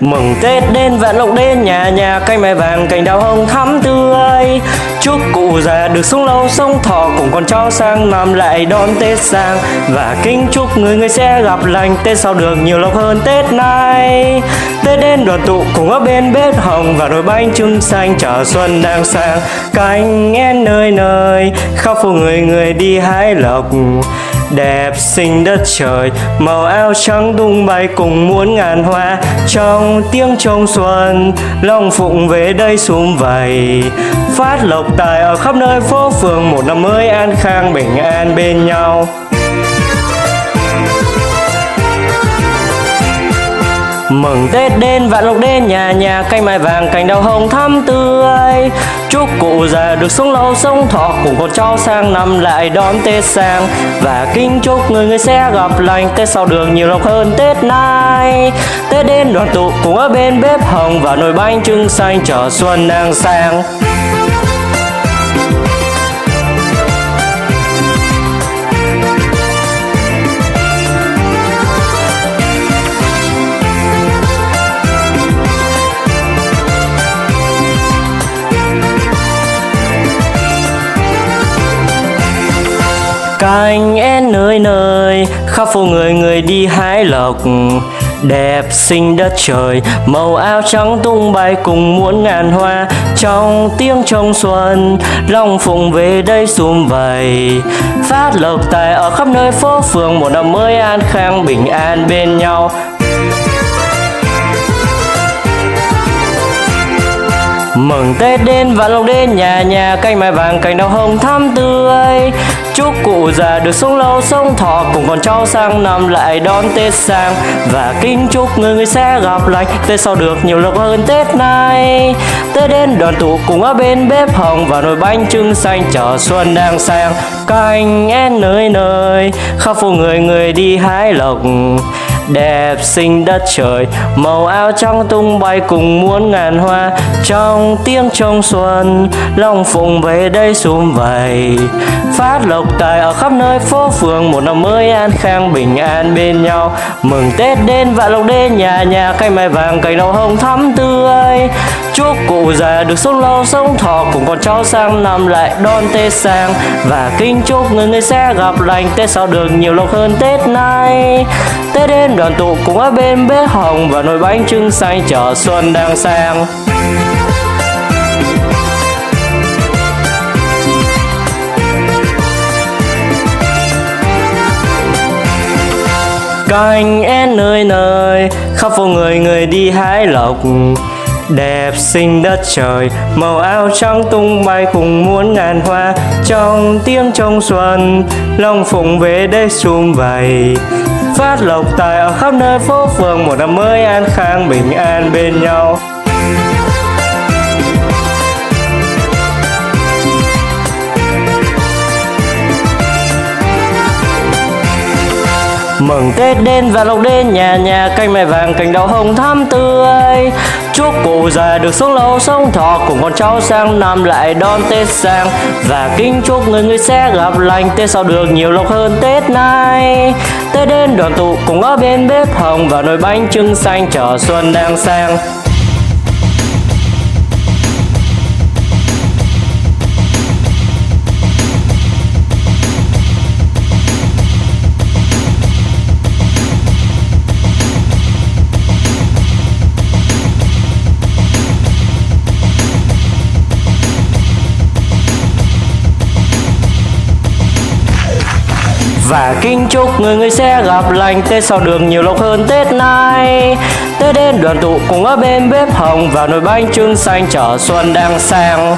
Mừng Tết đến vạn lộc đến, nhà nhà cây mai vàng, cành đào hồng thắm tươi. Chúc cụ già được sống lâu, sống thọ cùng con cháu sang, năm lại đón Tết sang. Và kính chúc người người sẽ gặp lành, Tết sau được nhiều lộc hơn Tết nay. Tết đến đoàn tụ cùng ở bên bếp hồng Và đôi bánh trưng xanh chờ xuân đang sang. Cánh én nơi nơi, khắp phố người người đi hái lộc đẹp xinh đất trời, màu áo trắng tung bay cùng muôn ngàn hoa. Trong tiếng trông xuân, long phụng về đây sum vầy. Phát lộc tài ở khắp nơi phố phường, một năm mới an khang bình an bên nhau. Mừng Tết đến, vạn lộc đến, nhà nhà cây mai vàng, cành đào hồng thắm tươi. Chúc cụ già được sống lâu, sống thọ, cùng con cháu sang năm lại đón Tết sang. Và kính chúc người người sẽ gặp lành, Tết sau đường nhiều lộc hơn Tết nay. Tết đến đoàn tụ cùng ở bên bếp hồng Và nồi bánh trưng xanh chờ xuân đang sang. Cánh én nơi nơi, khắp phố người người đi hái lộc. Đẹp xinh đất trời, màu áo trắng tung bay cùng muôn ngàn hoa. Trong tiếng trong xuân, long phụng về đây sum vầy. Phát lộc tài ở khắp nơi phố phường, một năm mới an khang bình an bên nhau. Mừng Tết đến vạn lộc đến, nhà nhà canh mai vàng, cành đào hồng thắm tươi. Chúc cụ già được sống lâu, sống thọ, cùng con cháu sang năm lại đón Tết sang. Và kính chúc người người sẽ gặp lành Tết sau được nhiều lộc hơn Tết nay. Tết đến, đoàn tụ cùng ở bên bếp hồng Và nồi bánh trưng xanh. Chờ xuân đang sang, Canh én nơi nơi. Khắp phố người người đi hái lộc đẹp xinh đất trời, màu áo trắng tung bay cùng muôn ngàn hoa. Trong tiếng trong xuân long phụng về đây sum vầy. Phát lộc tài ở khắp nơi phố phường, một năm mới an khang bình an bên nhau. Mừng tết đến vạn lộc đến nhà nhà cây mai vàng, cành đào hồng thắm tươi. Chúc cụ già được sống lâu, sống thọ, cùng con cháu sang năm lại đón tết sang. Và kính chúc người người sẽ gặp lành, tết sau được nhiều lộc hơn tết nay. Tết đến đoàn tụ cùng ở bên bếp hồng và nồi bánh trưng xanh chợ xuân đang sang. Cành én nơi nơi, khắp phố người người đi hái lộc. Đẹp xinh đất trời, màu áo trắng tung bay cùng muôn ngàn hoa. Trong tiếng trong xuân long phụng về đây sum vầy phát lộc tài ở khắp nơi phố phường một năm mới an khang, bình an bên nhau. Mừng Tết đến và lộc đến, nhà nhà canh mai vàng, cành đậu hồng thắm tươi. Chúc cụ già được sống lâu sống thọ cùng con cháu sang năm lại đón Tết sang. Và kính chúc người người sẽ gặp lành Tết sau được nhiều lộc hơn Tết nay. Tết đến đoàn tụ cùng ở bên bếp hồng và nồi bánh trưng xanh chờ xuân đang sang. Và kính chúc người người sẽ gặp lành. Tết sau đường nhiều lộc hơn Tết nay. Tết đến đoàn tụ cùng ở bên bếp hồng Và nồi bánh trưng xanh chở xuân đang sang.